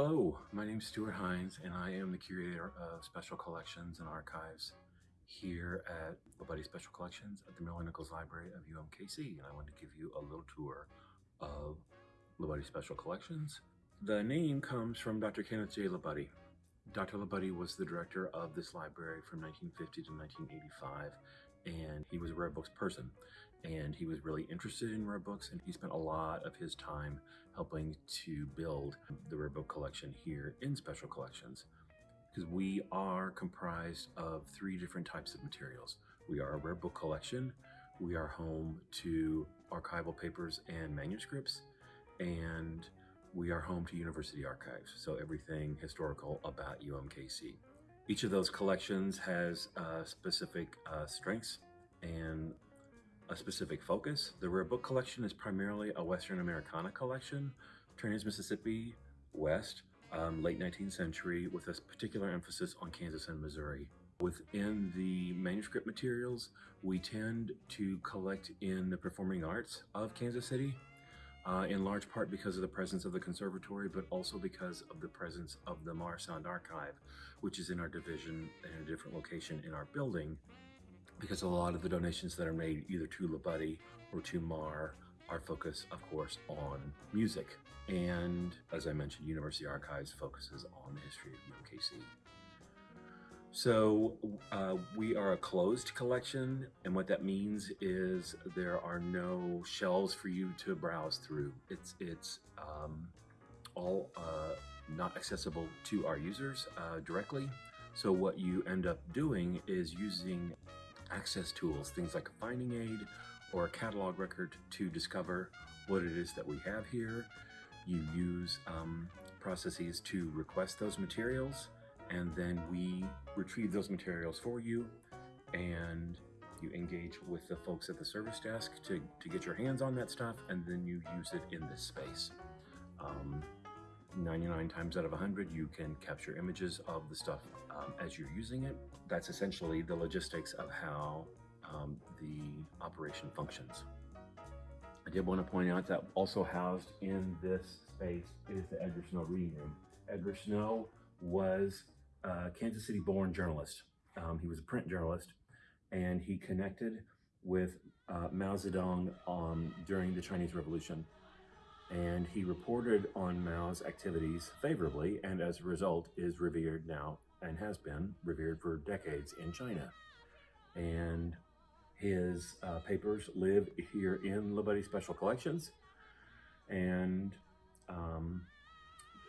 Hello, my name is Stuart Hinds, and I am the curator of special collections and archives here at LaBudde Special Collections at the Miller Nichols Library of UMKC. And I want to give you a little tour of LaBudde Special Collections. The name comes from Dr. Kenneth J. LaBudde. Dr. LaBudde was the director of this library from 1950 to 1985, and he was a rare books person. And he was really interested in rare books, and he spent a lot of his time helping to build the rare book collection here in Special Collections. Because we are comprised of three different types of materials. We are a rare book collection, we are home to archival papers and manuscripts, and we are home to university archives, so everything historical about UMKC. Each of those collections has uh, specific uh, strengths and a specific focus. The rare book collection is primarily a Western Americana collection, Trans-Mississippi, West, um, late 19th century, with a particular emphasis on Kansas and Missouri. Within the manuscript materials, we tend to collect in the performing arts of Kansas City, uh, in large part because of the presence of the conservatory, but also because of the presence of the Marr Sound Archive, which is in our division in a different location in our building, because a lot of the donations that are made either to LaBudde or to Marr are focused, of course, on music. And as I mentioned, University Archives focuses on the history of UMKC. So uh, we are a closed collection, and what that means is there are no shelves for you to browse through. It's it's um, all uh, not accessible to our users uh, directly. So what you end up doing is using access tools, things like a finding aid or a catalog record to discover what it is that we have here. You use um, processes to request those materials and then we retrieve those materials for you and you engage with the folks at the service desk to, to get your hands on that stuff and then you use it in this space. Um, 99 times out of 100 you can capture images of the stuff um, as you're using it. That's essentially the logistics of how um, the operation functions. I did want to point out that also housed in this space is the Edgar Snow reading room. Edgar Snow was a Kansas City born journalist. Um, he was a print journalist and he connected with uh, Mao Zedong um, during the Chinese Revolution. And he reported on Mao's activities favorably and as a result is revered now and has been revered for decades in China. And his uh, papers live here in LaBudde Special Collections. And um,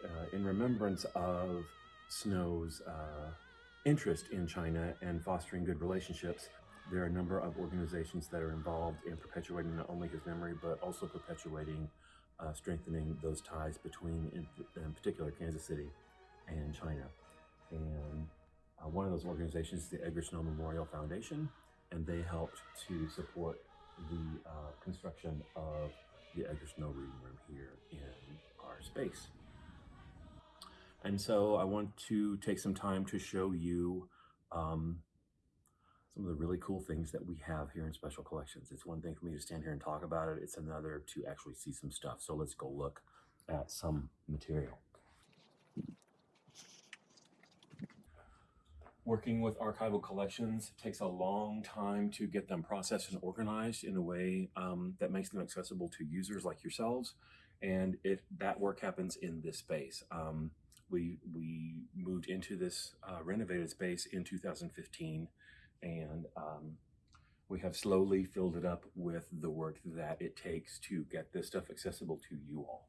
uh, in remembrance of Snow's uh, interest in China and fostering good relationships, there are a number of organizations that are involved in perpetuating not only his memory, but also perpetuating, uh, strengthening those ties between, in, in, particular, Kansas City and China. And uh, one of those organizations is the Edgar Snow Memorial Foundation, and they helped to support the uh, construction of the Edgar Snow Reading Room here in our space. And so I want to take some time to show you um, some of the really cool things that we have here in Special Collections. It's one thing for me to stand here and talk about it. It's another to actually see some stuff. So let's go look at some material. Working with archival collections takes a long time to get them processed and organized in a way um, that makes them accessible to users like yourselves. And it that work happens in this space. Um, we we moved into this uh, renovated space in 2015 and um, we have slowly filled it up with the work that it takes to get this stuff accessible to you all.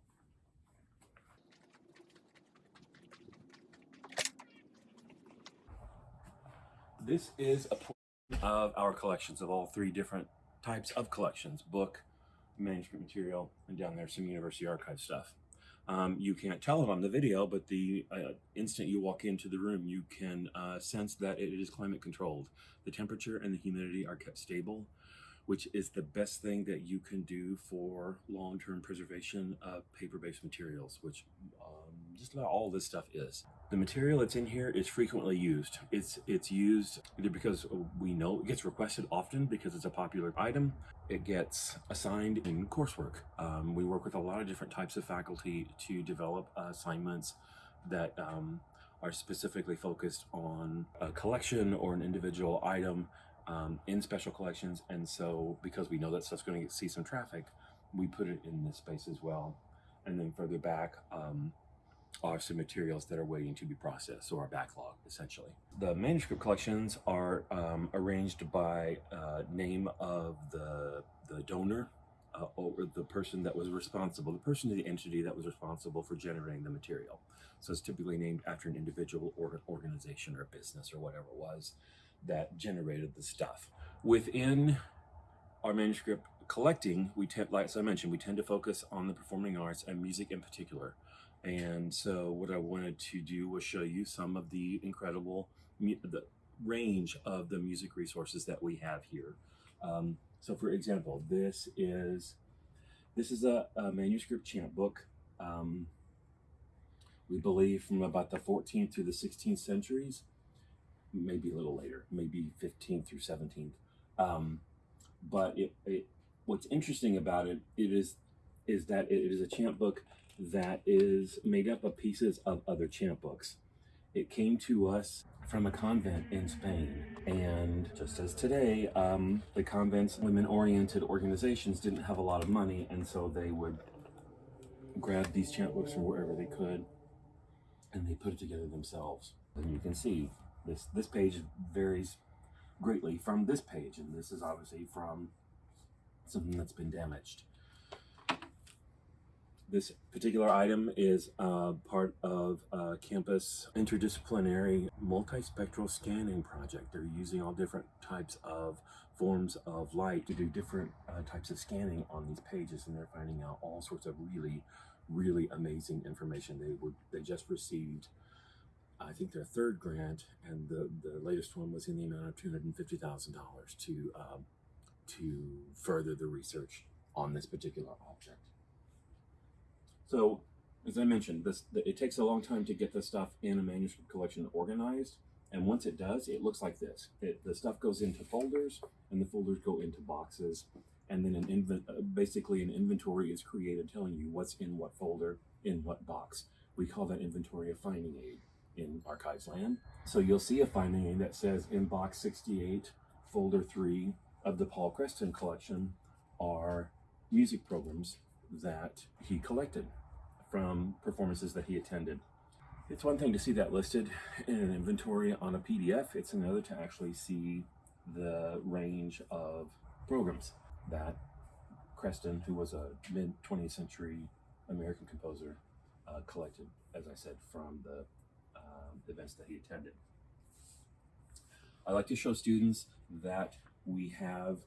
This is a portion of our collections of all three different types of collections, book, manuscript material, and down there some university archive stuff. Um, you can't tell it on the video, but the uh, instant you walk into the room, you can uh, sense that it is climate controlled. The temperature and the humidity are kept stable, which is the best thing that you can do for long-term preservation of paper-based materials, which um, just about all this stuff is. The material that's in here is frequently used. It's it's used either because we know it gets requested often because it's a popular item. It gets assigned in coursework. Um, we work with a lot of different types of faculty to develop assignments that um, are specifically focused on a collection or an individual item um, in special collections. And so, because we know that stuff's going to see some traffic, we put it in this space as well. And then further back um, are some materials that are waiting to be processed, or our backlog essentially. The manuscript collections are um, arranged by uh, name of the the donor uh, or the person that was responsible, the person or the entity that was responsible for generating the material. So it's typically named after an individual or an organization or business or whatever it was that generated the stuff. Within our manuscript collecting, we tend, like I mentioned, we tend to focus on the performing arts and music in particular. And so, what I wanted to do was show you some of the incredible the range of the music resources that we have here. Um, so, for example, this is this is a, a manuscript chant book. Um, we believe from about the 14th through the 16th centuries, maybe a little later, maybe 15th through 17th. Um, but it, it, what's interesting about it, it is is that it is a chant book that is made up of pieces of other chant books. It came to us from a convent in Spain. And just as today, um, the convent's women oriented organizations didn't have a lot of money, and so they would grab these chant books from wherever they could and they put it together themselves. And you can see this, this page varies greatly from this page, and this is obviously from something that's been damaged. This particular item is uh, part of a campus interdisciplinary multispectral scanning project. They're using all different types of forms of light to do different uh, types of scanning on these pages, and they're finding out all sorts of really, really amazing information. They were they just received, I think, their third grant, and the the latest one was in the amount of two hundred and fifty thousand dollars to um, to further the research on this particular object. So, as I mentioned, this it takes a long time to get the stuff in a manuscript collection organized, and once it does, it looks like this. It, the stuff goes into folders, and the folders go into boxes, and then an uh, basically an inventory is created telling you what's in what folder in what box. We call that inventory a finding aid in Archives Land. So you'll see a finding aid that says in box 68, folder 3 of the Paul Creston collection are music programs that he collected from performances that he attended. It's one thing to see that listed in an inventory on a PDF, it's another to actually see the range of programs that Creston, who was a mid 20th century American composer, uh, collected, as I said, from the um, events that he attended. I like to show students that we have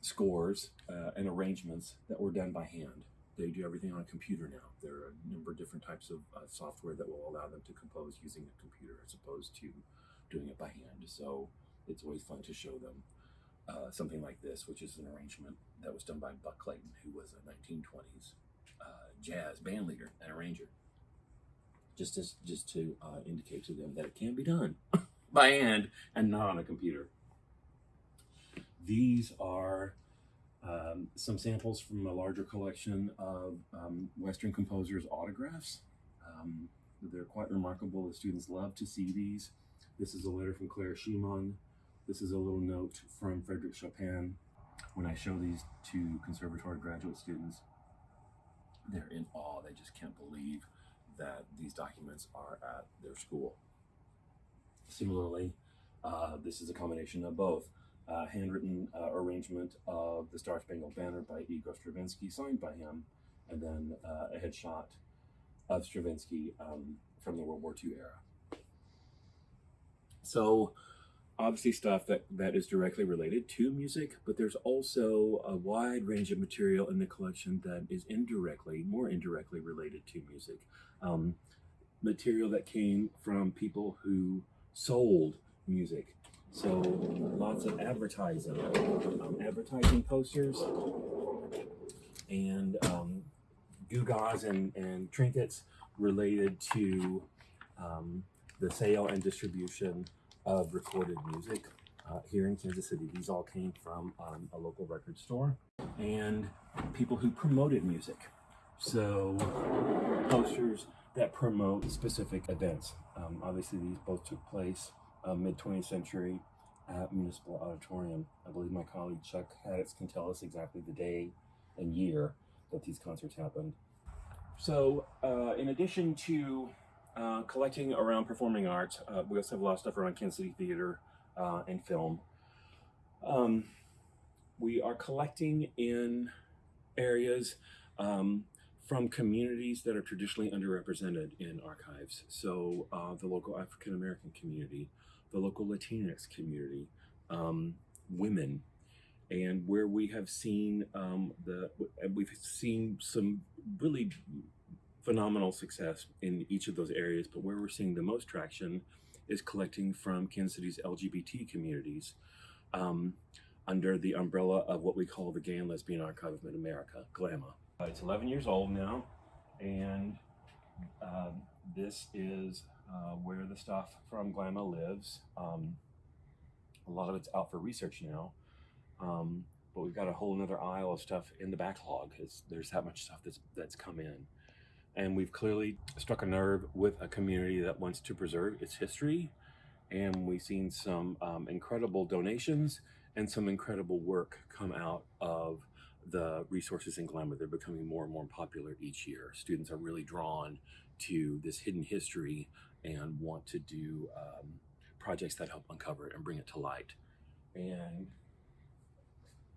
scores uh, and arrangements that were done by hand. They do everything on a computer now. There are a number of different types of uh, software that will allow them to compose using a computer as opposed to doing it by hand. So it's always fun to show them uh, something like this, which is an arrangement that was done by Buck Clayton, who was a 1920s uh, jazz band leader and arranger. Just as just to uh, indicate to them that it can be done by hand and not on a computer. These are um, some samples from a larger collection of um, Western composers' autographs. Um, they're quite remarkable. The students love to see these. This is a letter from Clara Schumann. This is a little note from Frederick Chopin. When I show these to conservatory graduate students, they're in awe. They just can't believe that these documents are at their school. Similarly, uh, this is a combination of both uh, handwritten uh, arrangement of the Star Spangled Banner by Igor Stravinsky, signed by him, and then uh, a headshot of Stravinsky um, from the World War II era. So, obviously, stuff that, that is directly related to music, but there's also a wide range of material in the collection that is indirectly, more indirectly related to music. Um, material that came from people who sold music so lots of advertising, um, advertising posters, and um, gewgaws and, and trinkets related to um, the sale and distribution of recorded music uh, here in Kansas City. These all came from um, a local record store and people who promoted music. So posters that promote specific events. Um, obviously, these both took place uh, mid 20th century at Municipal Auditorium. I believe my colleague Chuck Haddix can tell us exactly the day and year that these concerts happened. So, uh, in addition to uh, collecting around performing arts, uh, we also have a lot of stuff around Kansas City theater uh, and film. Um, we are collecting in areas um, from communities that are traditionally underrepresented in archives. So, uh, the local African American community, the local Latinx community, um, women, and where we have seen um, the we've seen some really phenomenal success in each of those areas. But where we're seeing the most traction is collecting from Kansas City's LGBT communities um, under the umbrella of what we call the Gay and Lesbian Archive of Mid America, GLAMA. Uh, it's 11 years old now, and um, this is uh, where the stuff from GLAMA lives. Um, a lot of it's out for research now. Um, but we've got a whole another aisle of stuff in the backlog. It's, there's that much stuff that's that's come in, and we've clearly struck a nerve with a community that wants to preserve its history, and we've seen some um, incredible donations and some incredible work come out of the resources in GLAMA. They're becoming more and more popular each year. Students are really drawn to this hidden history and want to do um, projects that help uncover it and bring it to light. And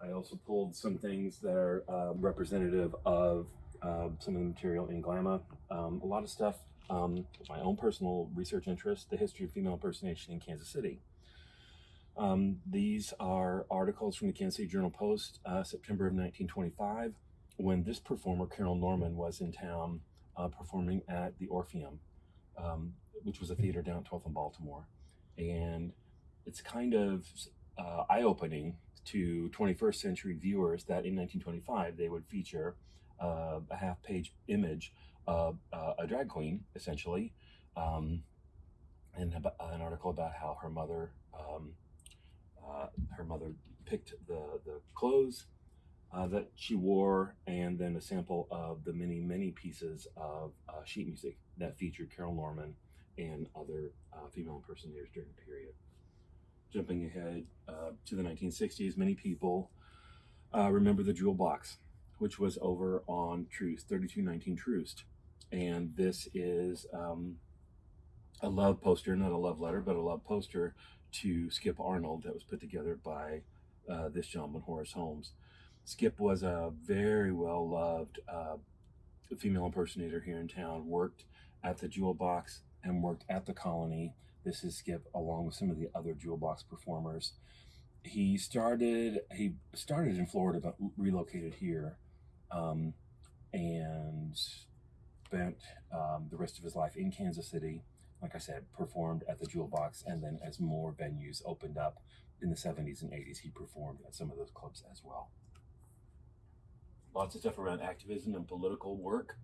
I also pulled some things that are uh, representative of uh, some of the material in GLAMA. Um, a lot of stuff, um, my own personal research interest, the history of female impersonation in Kansas City. Um, these are articles from the Kansas City Journal Post, uh, September of 1925, when this performer, Karyl Norman, was in town uh, performing at the Orpheum, um, which was a theater down at 12th and Baltimore. And it's kind of uh, eye opening to 21st century viewers that in 1925 they would feature uh, a half page image of uh, a drag queen, essentially, um, and an article about how her mother. Um, uh, her mother picked the, the clothes uh, that she wore, and then a sample of the many, many pieces of uh, sheet music that featured Karyl Norman and other uh, female impersonators during the period. Jumping ahead uh, to the 1960s, many people uh, remember the Jewel Box, which was over on Troost, 3219 Troost. And this is um, a love poster, not a love letter, but a love poster to Skip Arnold that was put together by uh, this gentleman, Horace Holmes. Skip was a very well loved uh, female impersonator here in town, worked at the Jewel Box and worked at the Colony. This is Skip along with some of the other Jewel Box performers. He started he started in Florida but relocated here um, and spent um, the rest of his life in Kansas City like I said, performed at the Jewel Box, and then as more venues opened up in the 70s and 80s, he performed at some of those clubs as well. Lots of stuff around activism and political work,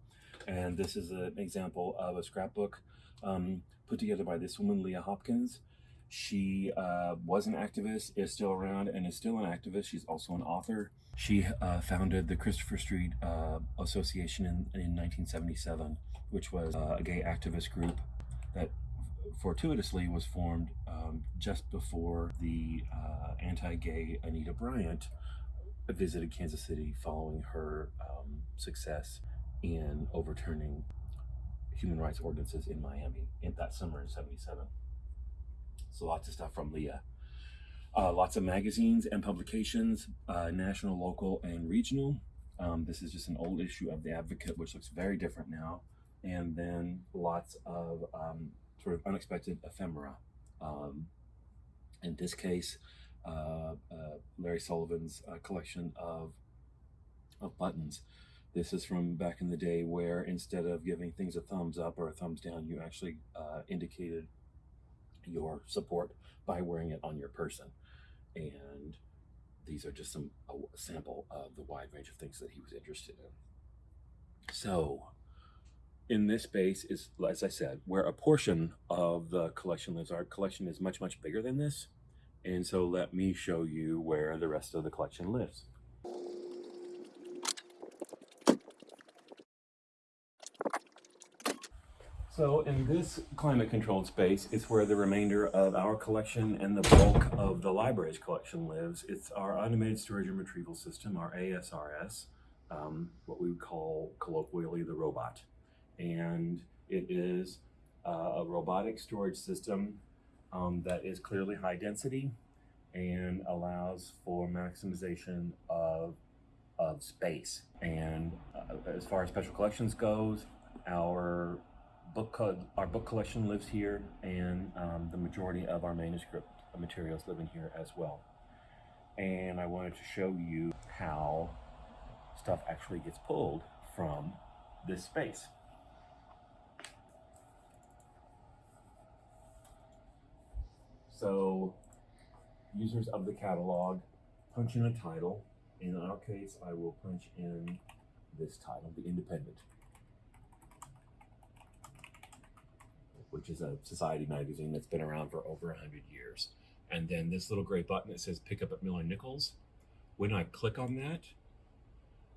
and this is an example of a scrapbook um, put together by this woman, Lea Hopkins. She uh, was an activist, is still around, and is still an activist. She's also an author. She uh, founded the Christopher Street uh, Association in, in 1977, which was uh, a gay activist group that fortuitously was formed um, just before the uh, anti-gay Anita Bryant visited Kansas City following her um, success in overturning human rights ordinances in Miami in that summer in 77. So lots of stuff from Leah. Uh, lots of magazines and publications, uh, national, local, and regional. Um, this is just an old issue of The Advocate, which looks very different now and then lots of um, sort of unexpected ephemera. Um, in this case, uh, uh, Larry Sullivan's uh, collection of of buttons. This is from back in the day where instead of giving things a thumbs up or a thumbs down, you actually uh, indicated your support by wearing it on your person. And these are just some a sample of the wide range of things that he was interested in. So, in this space is, as I said, where a portion of the collection lives. Our collection is much, much bigger than this. And so let me show you where the rest of the collection lives. So in this climate controlled space, it's where the remainder of our collection and the bulk of the library's collection lives. It's our automated storage and retrieval system, our ASRS, um, what we would call colloquially the robot. And it is uh, a robotic storage system um, that is clearly high density and allows for maximization of, of space. And uh, as far as special collections goes, our book our book collection lives here, and um, the majority of our manuscript materials live in here as well. And I wanted to show you how stuff actually gets pulled from this space. So, users of the catalog punch in a title. In our case, I will punch in this title, The Independent. Which is a society magazine that's been around for over 100 years. And then this little gray button that says pick up at Miller Nichols. When I click on that,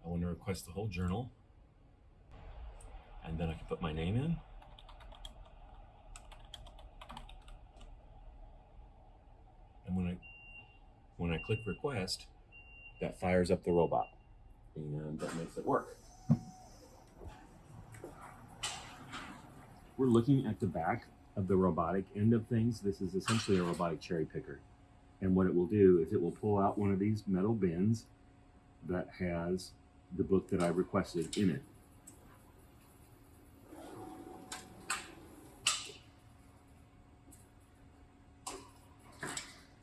I want to request the whole journal. And then I can put my name in. And when I when I click request, that fires up the robot. And that makes it work. We're looking at the back of the robotic end of things. This is essentially a robotic cherry picker. And what it will do is it will pull out one of these metal bins that has the book that I requested in it.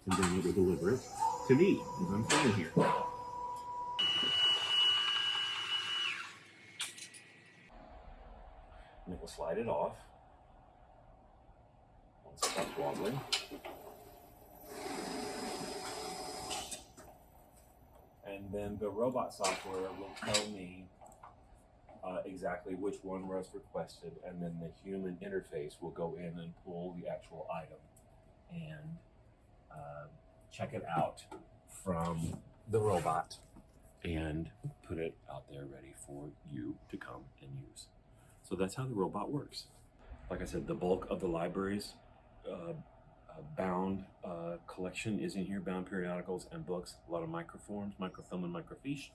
And then it will deliver it to me as I'm standing here. Will slide it off. Once it stops wobbling. And then the robot software will tell me uh, exactly which one was requested, and then the human interface will go in and pull the actual item and uh, check it out from the robot and put it out there ready for you to come and use. So that's how the robot works. Like I said, the bulk of the library's uh, uh, bound uh, collection is in here, bound periodicals and books, a lot of microforms, microfilm and microfiche.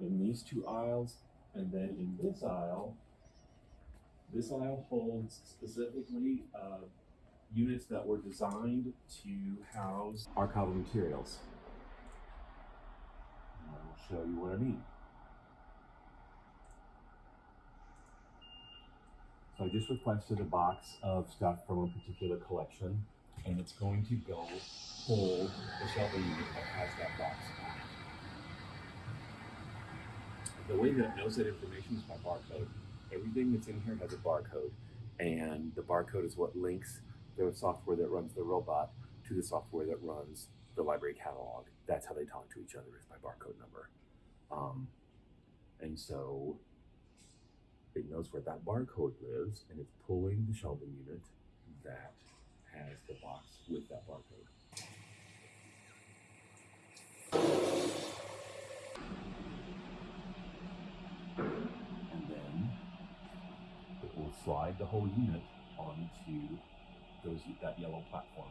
In these two aisles, and then in this aisle, this aisle holds specifically uh, units that were designed to house archival materials. And I will show you what I mean. So I just requested a box of stuff from a particular collection, and it's going to go pull the shelving unit that has that box. The way that it knows that information is by barcode. Everything that's in here has a barcode, and the barcode is what links the software that runs the robot to the software that runs the library catalog. That's how they talk to each other is by barcode number. Um, and so it knows where that barcode lives and it's pulling the shelving unit that has the box with that barcode. And then it will slide the whole unit onto those that yellow platform.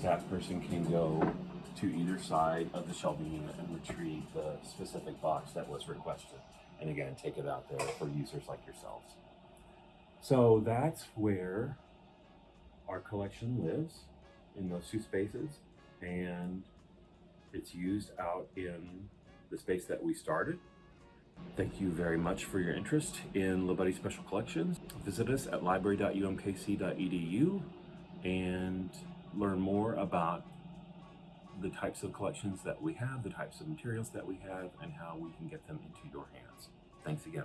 Staff person can go to either side of the shelving unit and retrieve the specific box that was requested. And again, take it out there for users like yourselves. So that's where our collection lives in those two spaces. And it's used out in the space that we started. Thank you very much for your interest in LaBudde Special Collections. Visit us at library.umkc.edu and learn more about the types of collections that we have, the types of materials that we have, and how we can get them into your hands. Thanks again.